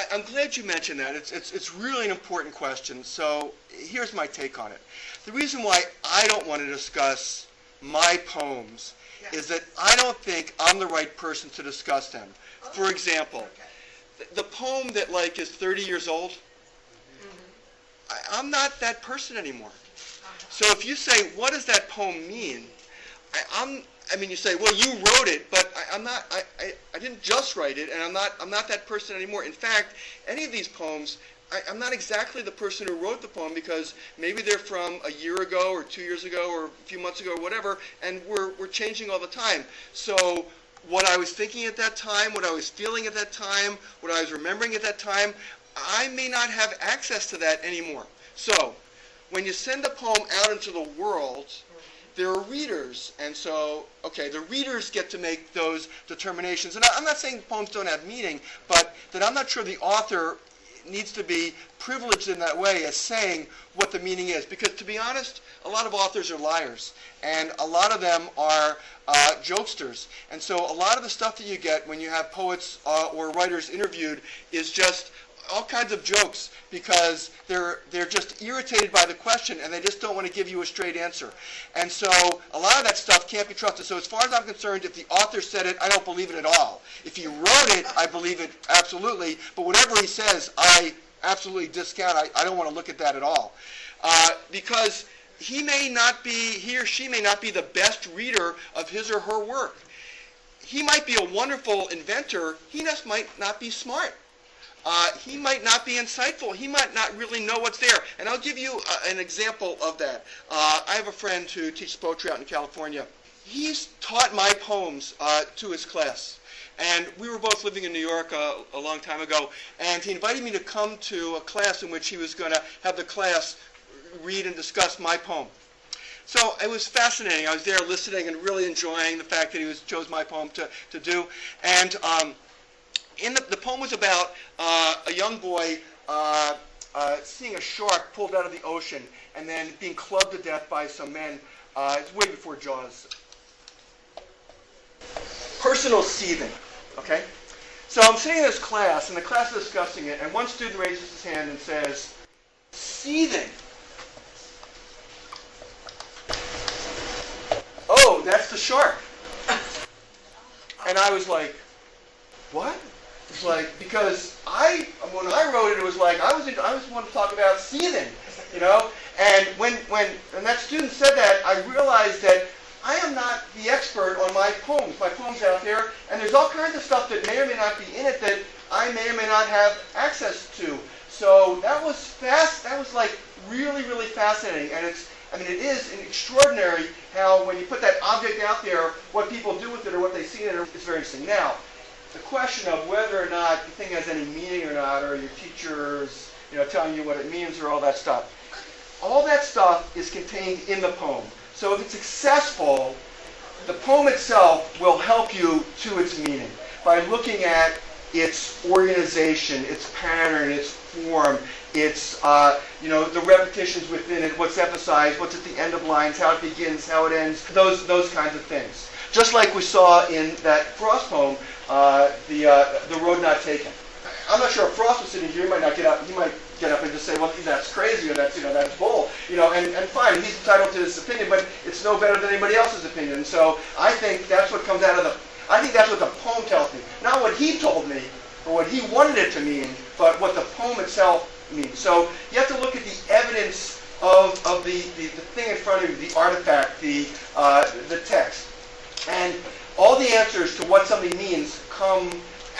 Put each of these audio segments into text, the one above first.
I, I'm glad you mentioned that. It's, it's, it's really an important question. So here's my take on it. The reason why I don't want to discuss my poems is that I don't think I'm the right person to discuss them. For oh, example, Okay. the, the poem that like is 30 years old, mm-hmm. I, I'm not that person anymore. Uh-huh. So if you say, what does that poem mean? I, I'm, I mean, you say, well, you wrote it, but I, I'm not, I, I, I didn't just write it, and I'm not, I'm not that person anymore. In fact, any of these poems, I, I'm not exactly the person who wrote the poem because maybe they're from a year ago or two years ago or a few months ago or whatever, and we're, we're changing all the time. So what I was thinking at that time, what I was feeling at that time, what I was remembering at that time, I may not have access to that anymore. So when you send a poem out into the world, there are readers, and so, okay, the readers get to make those determinations. And I'm not saying poems don't have meaning, but that I'm not sure the author needs to be privileged in that way as saying what the meaning is. Because to be honest, a lot of authors are liars, and a lot of them are uh, jokesters. And so a lot of the stuff that you get when you have poets uh, or writers interviewed is just all kinds of jokes because they're they're just irritated by the question and they just don't want to give you a straight answer. And so a lot of that stuff can't be trusted. So as far as I'm concerned, if the author said it, I don't believe it at all. If he wrote it, I believe it absolutely. But whatever he says, I absolutely discount. I, I don't want to look at that at all. Uh, because he may not be, he or she may not be the best reader of his or her work. He might be a wonderful inventor. He just might not be smart uh, he might not be insightful. He might not really know what's there. And I'll give you uh, an example of that. Uh, I have a friend who teaches poetry out in California. He's taught my poems uh, to his class. And we were both living in New York uh, a long time ago. And he invited me to come to a class in which he was going to have the class read and discuss my poem. So it was fascinating. I was there listening and really enjoying the fact that he was chose my poem to, to do. And um, in the, the poem was about uh, a young boy uh, uh, seeing a shark pulled out of the ocean and then being clubbed to death by some men. Uh, it's way before Jaws. Personal seething. Okay? So I'm sitting in this class, and the class is discussing it, and one student raises his hand and says, Seething. Oh, that's the shark. And I was like, what? It's like because I when I wrote it, it was like I was I was wanting to talk about seething, you know. And when when when that student said that, I realized that I am not the expert on my poems. My poems out there, and there's all kinds of stuff that may or may not be in it that I may or may not have access to. So that was fast. That was like really really fascinating, and it's. I mean, it is extraordinary how when you put that object out there, what people do with it or what they see in it is very interesting. Now, the question of whether or not the thing has any meaning or not, or your teachers, you know, telling you what it means or all that stuff. All that stuff is contained in the poem. So if it's successful, the poem itself will help you to its meaning by looking at its organization, its pattern, its form, its uh, you know the repetitions within it, what's emphasized, what's at the end of lines, how it begins, how it ends, those those kinds of things. Just like we saw in that Frost poem, uh, the uh, the road not taken. I'm not sure if Frost was sitting here, he might not get up. He might get up and just say, well, that's crazy or that's you know that's bull. You know, and, and fine, he's entitled to his opinion, but it's no better than anybody else's opinion. So I think that's what comes out of the. I think that's what the poem tells me, not what he told me or what he wanted it to mean, but what the poem itself means. So you have to look at the evidence of, of the, the, the thing in front of you, the artifact, the, uh, the text. And all the answers to what something means come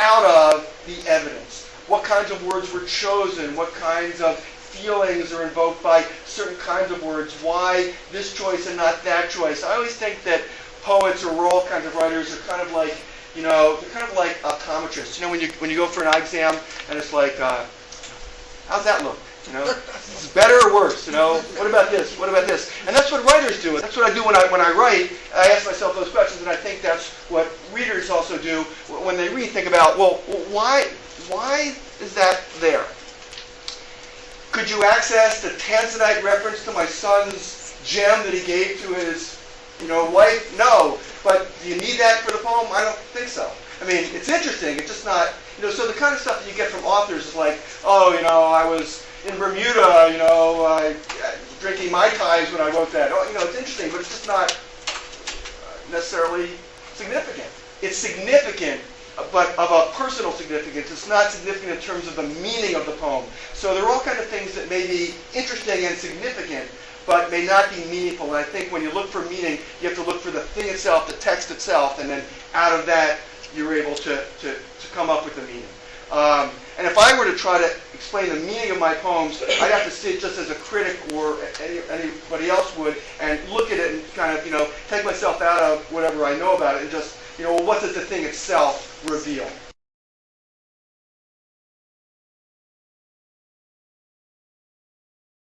out of the evidence. What kinds of words were chosen? What kinds of feelings are invoked by certain kinds of words? Why this choice and not that choice? I always think that poets or all kinds of writers are kind of like, you know, they're kind of like optometrists. You know, when you when you go for an eye exam and it's like, uh, how's that look? You know, it's better or worse. You know, what about this? What about this? And that's what writers do. That's what I do when I when I write. I ask myself those questions, and I think that's what readers also do when they read. Think about, well, why why is that there? Could you access the Tanzanite reference to my son's gem that he gave to his, you know, wife? No. But do you need that for the poem? I don't think so. I mean, it's interesting. It's just not, you know. So the kind of stuff that you get from authors is like, oh, you know, I was in Bermuda, you know, I, uh, drinking mai tais when I wrote that. Oh, you know, it's interesting, but it's just not uh, necessarily significant. It's significant, but of a personal significance. It's not significant in terms of the meaning of the poem. So there are all kind of things that may be interesting and significant, but may not be meaningful. And I think when you look for meaning, you have to look for the thing itself, the text itself, and then out of that, you're able to, to, to come up with the meaning. Um, and if I were to try to explain the meaning of my poems, I'd have to sit just as a critic or any, anybody else would and look at it and kind of, you know, take myself out of whatever I know about it and just, you know, what does the thing itself reveal?